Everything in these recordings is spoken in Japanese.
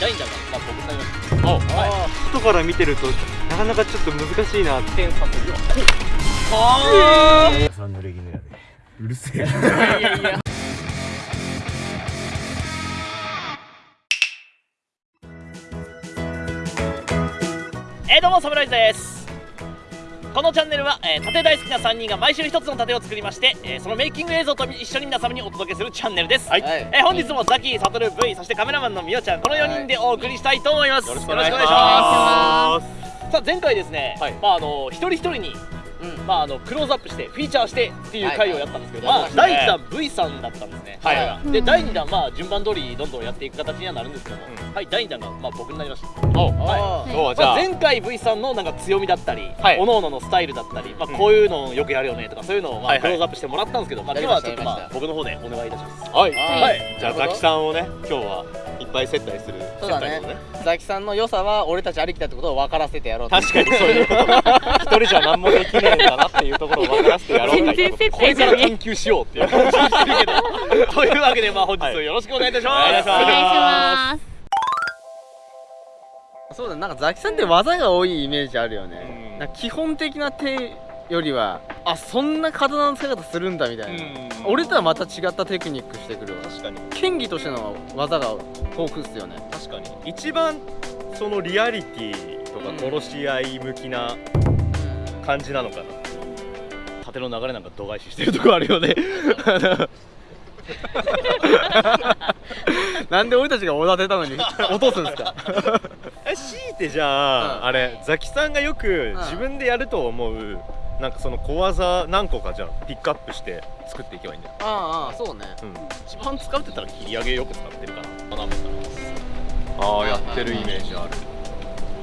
ラインジャーがまあ僕になりましたおは外から見てるとなかなかちょっと難しいなって点差するよはーさんのレギュラーでう。るせえいやいやえー、どうもサムライズです。このチャンネルは、えー、盾大好きな3人が毎週1つの盾を作りまして、えーそのメイキング映像と一緒に皆様にお届けするチャンネルです、はい。えー本日もザキ、サトル、V そしてカメラマンのみおちゃんこの4人でお送りしたいと思います、よろしくお願いしよろしくお願いしますます。さあ前回ですね、はい。まああの一人一人にまあ、あのクローズアップしてフィーチャーしてっていう回をやったんですけど、はい。まあ、第1弾 V さんだったんですね、はい。はい。で第2弾まあ順番通りどんどんやっていく形にはなるんですけども、うはい第2弾がまあ僕になりました。おはい。前回 V さんのなんか強みだったり、はい。各々のスタイルだったり、まあ、こういうのをよくやるよねとかそういうのをまあクローズアップしてもらったんですけど、まあ、今はちょっとまあ僕の方でお願いいたします。はい。はい。じゃあザキさんをね今日はいっぱい接待するそうだね。ザキさんの良さは俺たちありきだってことを分からせてやろうと。確かにそういうこと。一人じゃ何もできねえんだなっていうところを分からせてやろう全然接これから研究しようっていう感じにしてるけどというわけでまあ本日よろしくお願いいたします、お願いしますお願いしますそうだなんかザキさんって技が多いイメージあるよねうん基本的な手よりはあそんな刀の使い方するんだみたいな俺とはまた違ったテクニックしてくるわ確かに剣技としての技が豊富っすよね確かに一番そのリアリティとか殺し合い向きな感じなのかな。縦の流れなんか度外視してるところあるよね。なんで俺たちがおだてたのに落とすんですか？え強いてじゃあ、うんあれザキさんがよく自分でやると思う、なんかその小技何個かじゃあピックアップして作っていけばいいんだよ、ああああそうね。うん、一番使うって言ったら切り上げよく使ってるかなああはいやってるイメージある。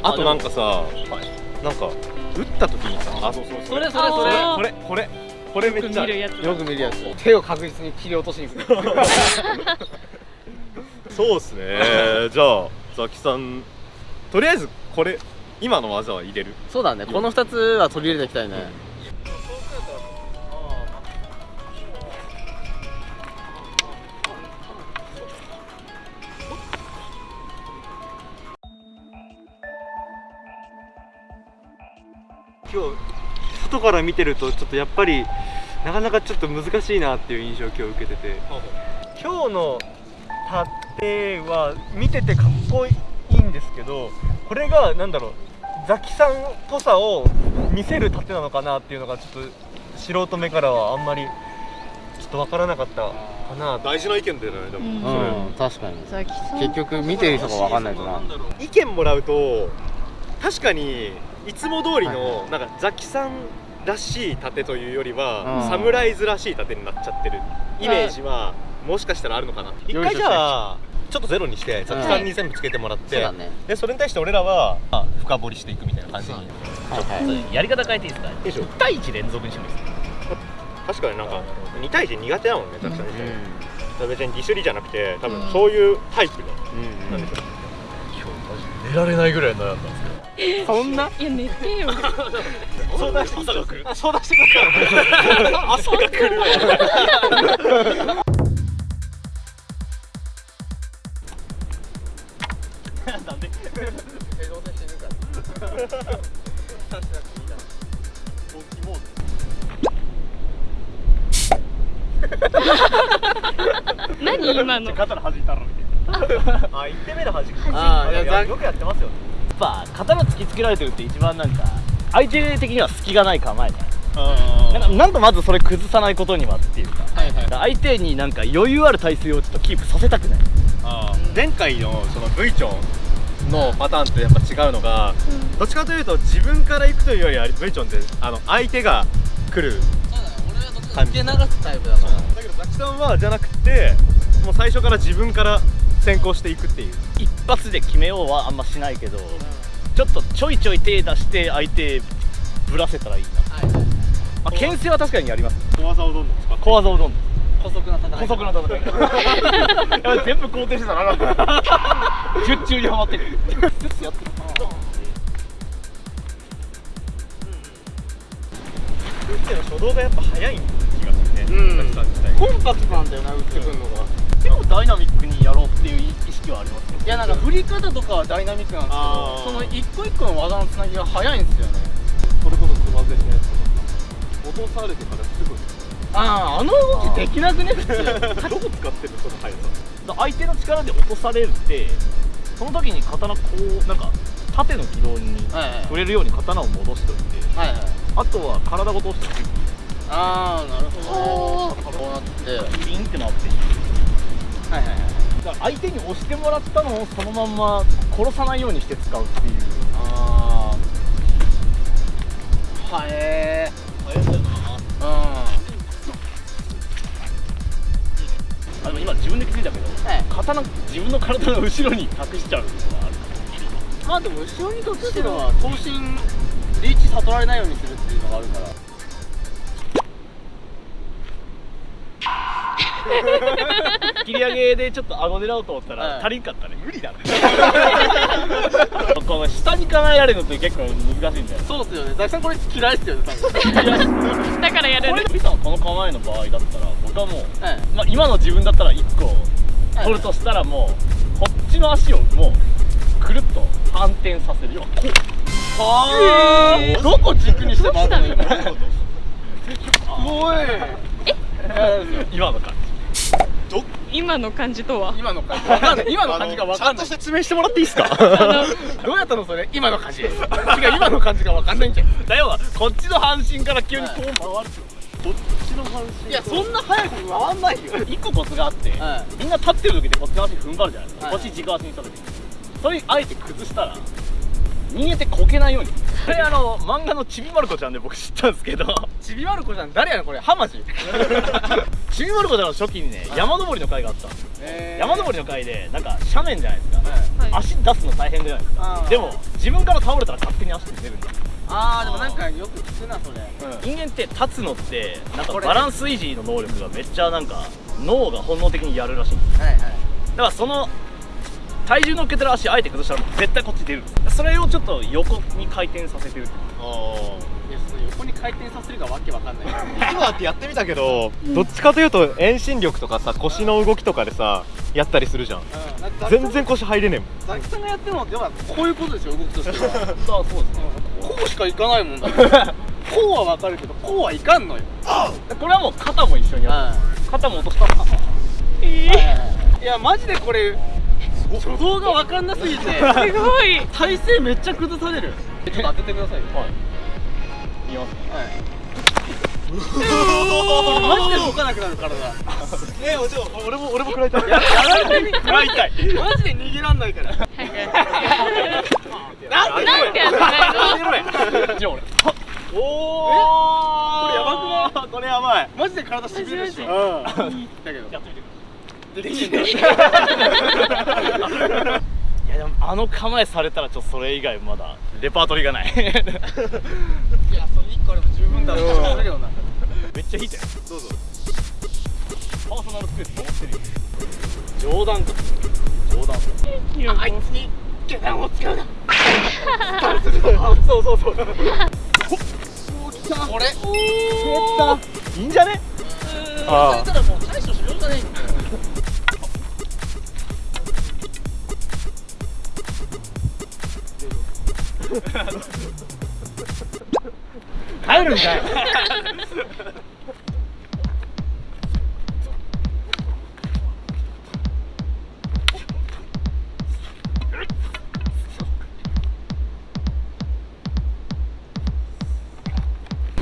ああとなんかさはい。なんか打った時にさあそうそうそれそれそれこれこれこれめっちゃある見るやつ。よく見るやつ。手を確実に切り落としに行く。そうっすね。じゃあザキさんとりあえずこれ今の技は入れる？そうだね。この2つは取り入れていきたいね今日外から見てるとちょっとやっぱりなかなかちょっと難しいなっていう印象を今日受けてて。今日の盾は見ててかっこいいんですけどこれがなんだろうザキさんっぽさを見せる盾なのかなっていうのがちょっと素人目からはあんまりちょっとわからなかったかな大事な意見だよねでうんうん確かに。ザキさん結局見てる人が分かんないとな意見もらうと確かにいつも通りはいのなんかザキさんらしい盾というよりは、うん。サムライズらしい盾になっちゃってるイメージはもしかしたらあるのかな一回じゃあちょっとゼロにしてザキさんに全部つけてもらって、でそれに対して俺らはあ深掘りしていくみたいな感じに。はいはい。やり方変えていいですか？いいでしょ。1対1連続にしてもいいです。か確かになんか2対1苦手だもんねザキさん自体、うだから別にディスりじゃなくて多分うん。そういうタイプの、んなん。でしょう今日マジ寝られないぐらい悩んだそんな？いや寝てよ。相談して朝が来る。相談してく朝が来るなんで 何今の？肩の弾いたろみたいな。あ、一手目の弾く。あよくやってますよね。ぱ刀突きつけられてるって一番なんか相手的には隙がない構えじゃなんかなんとまずそれ崩さないことにはっていうか。はいはい。相手になんか余裕ある体勢をちょっとキープさせたくない。前回のその V チョンのパターンとやっぱ違うのが、どっちかというと自分から行くというよりは V チョンってあの相手が来る。俺はどっちか受け流すタイプだから。だけどザキさんはじゃなくて、もう最初から自分から先行していくっていう。一発で決めようはあんましないけどちょっとちょいちょい手出して相手ぶらせたらいいな、はいはいまあ、牽制は確かにやります。小技をどんどん使って。小技をどんどん。補足な戦い。補足な戦い。いや全部肯定してたらな術 中にはまってる。やってる打っての初動がやっぱ早い気がするね。うん。コンパクトなんだよな打ってくんのが結構ダイナミックにやろうっていう意識はありますいやなんか振り方とかはダイナミックなんですけどその一個一個の技のつなぎが早いんですよね。それこそつばぜりのやつとか落とされてからすぐ。あああの動きできなくね普通。どこ使ってるその速さ。相手の力で落とされるってその時に刀こうなんか縦の軌道に触れるように刀を戻しておいてはいはい。あとは体ごと押してああなるほどね。こうなって。はいビンって回ってはいはいだから相手に押してもらったのをそのまんま殺さないようにして使うっていうああはえあれだよなうんあでも今自分で気づいたけどはい刀自分の体の後ろに隠しちゃうのがあるまあでも後ろに隠してるのは頭身リーチ悟られないようにするっていうのがあるから。切り上げでちょっと顎狙おうと思ったら、はい。足りんかったね。無理だねこの下に構えられるのって結構難しいんだよ。そうですよね。ザキさんこれ嫌いですよね多分。だからやるこれリさんこの構えの場合だったら僕はもう、はい。まあ、今の自分だったら1個取るとしたらもうこっちの足をもうくるっと反転させるよこうはあ。どこ軸にして回るの今こういうことおい。今の感今の感じとは？今の感じ。わかんない今の感じがわかんない。説明してもらっていいですか？どうやったのそれ？今の感じ。違う今の感じがわかんないんじゃん。だよこっちの半身から急にこう回るこっちの半身。いやそんな早く回んないよ。一個コツがあって、はみんな立ってる時でこっちの足踏ん張るじゃないですか、はい。こっち軸足にした時。それあえて崩したら人間ってこけないように。これあの漫画のちびまる子ちゃんで僕知ったんですけど。ちびまる子ちゃん誰やねんこれ。ハマジ ちびまる子ちゃんの初期にね、はい。山登りの会があったんですよ。え山登りの会でなんか斜面じゃないですか、はい。足出すの大変じゃないですか。でも自分から倒れたら勝手に足出るんですよ。あーでもなんかよく聞くなそれ。人間って立つのってなんかバランス維持の能力がめっちゃなんか脳が本能的にやるらしいんですよ。はいはい。だからその体重乗っけてる足あえて崩したら絶対こっち出る。それをちょっと横に回転させてる。いやその横に回転させるがわけわかんない。今ってやってみたけどどっちかというと遠心力とかさ腰の動きとかでさやったりするじゃん。うん。なんか全然腰入れねえもん。ザキさんがやってるのって要はこういうことでしょ動きとしては。そうそうですね。こうしかいかないもんだ。こうはわかるけどこうはいかんのよ。これはもう肩も一緒にやはる肩も落とした。ら えいいやマジでこれ初動がわかんなすぎて。ー、すごい。体勢めっちゃ崩される。ちょっと当ててくださいよ。はい。い。きます。はい。マジで動かなくなる体 えお嬢俺も俺も食らいたい。ややられてみ食らいたい。マジで逃げらんないから。なんでやってないの？じゃあ俺。おこれやばくない？これやばい。マジで体しびるでし。ょうん。だけど。やってみてできんねいや。でもあの構えされたらちょっとそれ以外まだレパートリーがない。いやそれ1個あれば十分だろうな。めっちゃ引いて。るどうぞ。パーソナルスペース守ってる。よ冗談か冗談。いやもうつに下段を使うな。そうそうそうこれいいんじゃねあそ帰るんかい。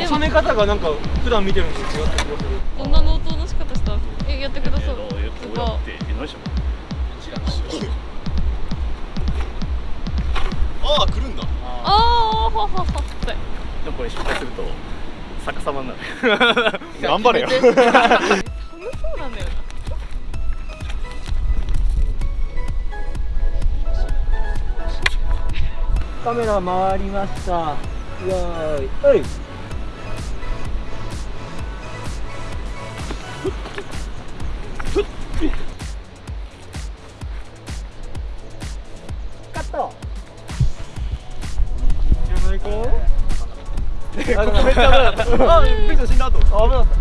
収め方がなんか普段見てるのと違った気がする。どんな納刀の仕方したえやってくださいこれ失敗すると逆さまになる。頑張れよ。寒 そうなんだよ。なカメラ回りました。よーい。はいあびっくりした死んだと思った危なかった。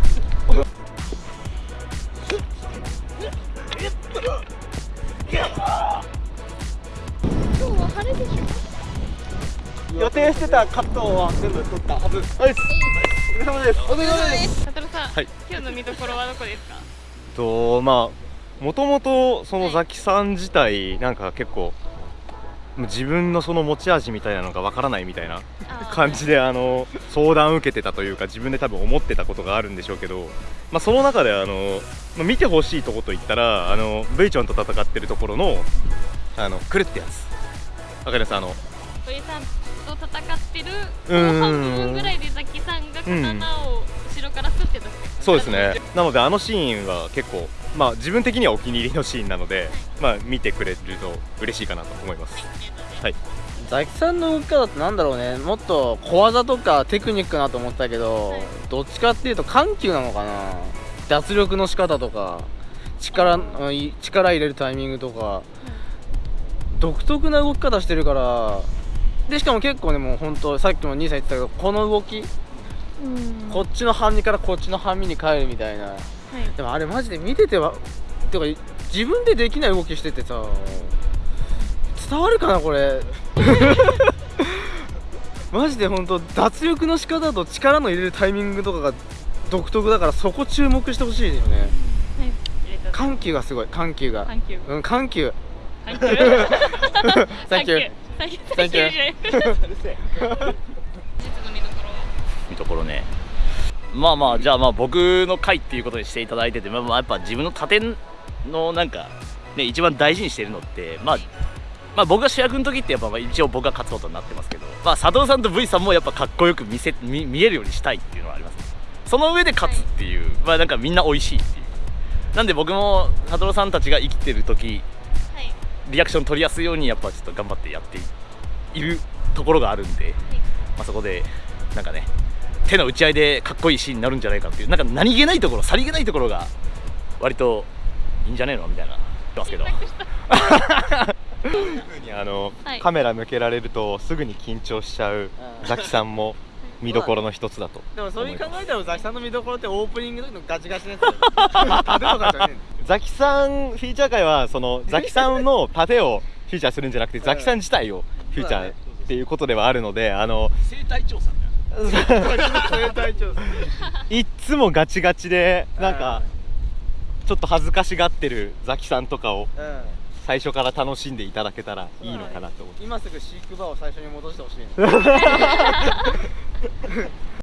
予定してたカットは全部取った。はずはいお疲れ様です。お疲れ様です。佐藤さん、はい、今日の見どころはどこですか？とまあもともとそのザキさん自体なんか結構自分のその持ち味みたいなのがわからないみたいな感じであの相談を受けてたというか自分で多分思ってたことがあるんでしょうけど、まあ、その中であの、まあ見てほしいとこといったらあの V ちゃんと戦ってるところのあのくるってやつ。わかります？あの鳥さんと戦ってる半部分ぐらいでザキさんが刀を後ろからスッて出してそうですね。なのであのシーンは結構まあ自分的にはお気に入りのシーンなのでまあ見てくれると嬉しいかなと思います。はい。ザキさんの動き方ってなんだろうね。もっと小技とかテクニックなと思ったけど、はいどっちかっていうと緩急なのかな。脱力の仕方とか力力入れるタイミングとか、独特な動き方してるからでしかも結構ねもう本当さっきも兄さん言ってたけどこの動き、うん。こっちの半身からこっちの半身に変えるみたいなはい。でもあれマジで見ててはてか自分でできない動きしててさ伝わるかなこれ。マジで本当脱力の仕方と力の入れるタイミングとかが独特だからそこ注目してほしいですね。はい。緩急がすごい。緩急が。緩急うん緩急。サンキュー Thank you 実 の見どころは？見どころねまあまあじゃあまあ僕の回っていうことにしていただいてて、まあ、まあやっぱ自分の盾のなんかね一番大事にしてるのってまあまあ僕が主役の時ってやっぱまあ一応僕が勝つことになってますけどまあ佐藤さんと V さんもやっぱかっこよく見せ見見えるようにしたいっていうのはありますね。その上で勝つっていう、まあなんかみんな美味しいっていう。なんで僕も佐藤さんたちが生きてる時はい。リアクション取りやすいようにやっぱちょっと頑張ってやっているところがあるんで、まあ、そこでなんかね手の打ち合いでかっこいいシーンになるんじゃないかっていうなんか何気ないところさりげないところが割といいんじゃねえのみたいな言ってますけどあの、はいカメラ向けられるとすぐに緊張しちゃうザキさんも見どころの一つだとでもそういう考えたらザキさんの見どころってオープニングの時のガチガチのやつ ザキさんフィーチャー会はそのザキさんの盾をフィーチャーするんじゃなくてザキさん自体をフィーチャーっていうことではあるのであの生態調査 いっつもガチガチでなんかちょっと恥ずかしがってるザキさんとかをうん。最初から楽しんでいただけたらい。いのかなと思って。今すぐ飼育場を最初に戻してほしい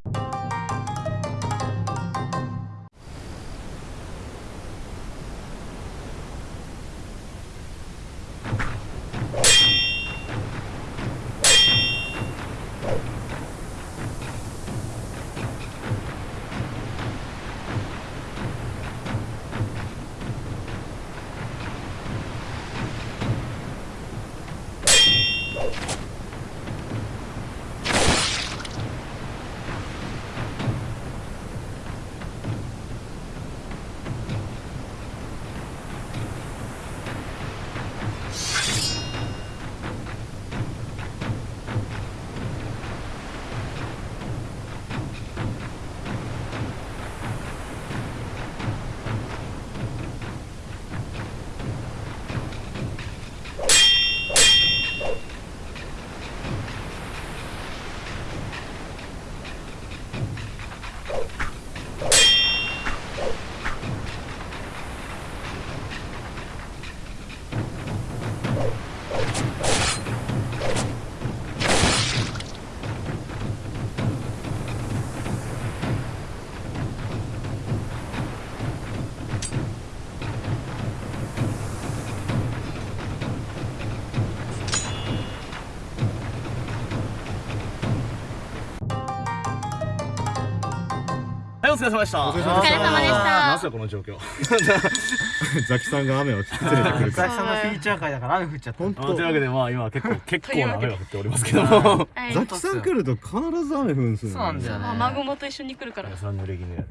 お疲れ様でした。お疲れ様でした。なんすかこの状況。ザキさんが雨を連れてくる ザキさんのフィーチャー会だから雨降っちゃった。本というわ当けでまあ今結構結構な雨が降っておりますけども。はい。ザキさん来ると必ず雨降るんすよ、ね、そうなんだよね。雨雲と一緒に来るから。それは濡れ衣やで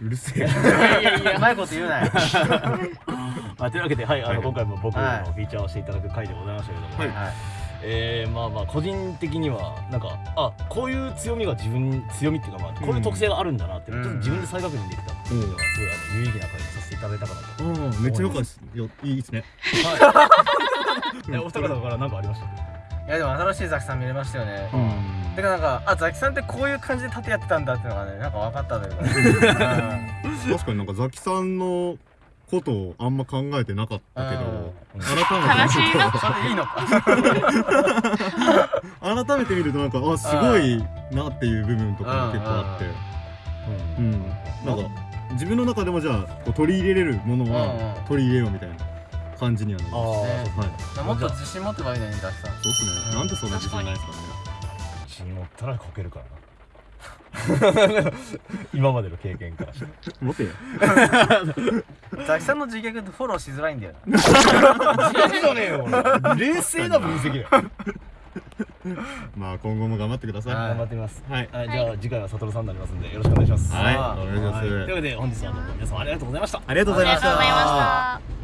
うるせえ。いやいやいやうまいこと言うなよ。まあ、というわけで、はい、あのはい。今回も僕のはい。フィーチャーをしていただく回でございましたけども、はいえーまあまあ個人的にはなんかあこういう強みが自分強みっていうかまあこういう特性があるんだなっていうのをちょっと自分で再確認できたっていうのがすごいあの有意義な回にさせていただいたかなと。うん。めっちゃよかった。です。よいいですね。えお二方から何かありました？いやでも新しいザキさん見れましたよね。うん。てかなんかあザキさんってこういう感じで盾やってたんだっていうのがねなんか分かったというか。ね 確かになんかザキさんのことをあんま考えてなかったけど改めて悲しいな。うんそれでいいのか改めて見るとなんかあすごいなっていう部分とかも結構あって。うん。なんか自分の中でもじゃあこう取り入れれるものは取り入れようみたいな感じにはなります。ねはい。もっと自信持ってばいいのにザキさんそうっすね。なんでそんな自信ないですかね。自信持ったらこけるからな 今までの経験からして。持てよ。ザキさんの自虐ってフォローしづらいんだよな。じゃねえよ俺冷静な分析だよ。まあ今後も頑張ってください。はい。頑張ってみます。はい。はいじゃあ次回はサトルさんになりますんでよろしくお願いします。はい。お願いします。というわけで本日はどうも皆様ありがとうございました。ありがとうございました。ありがとうございました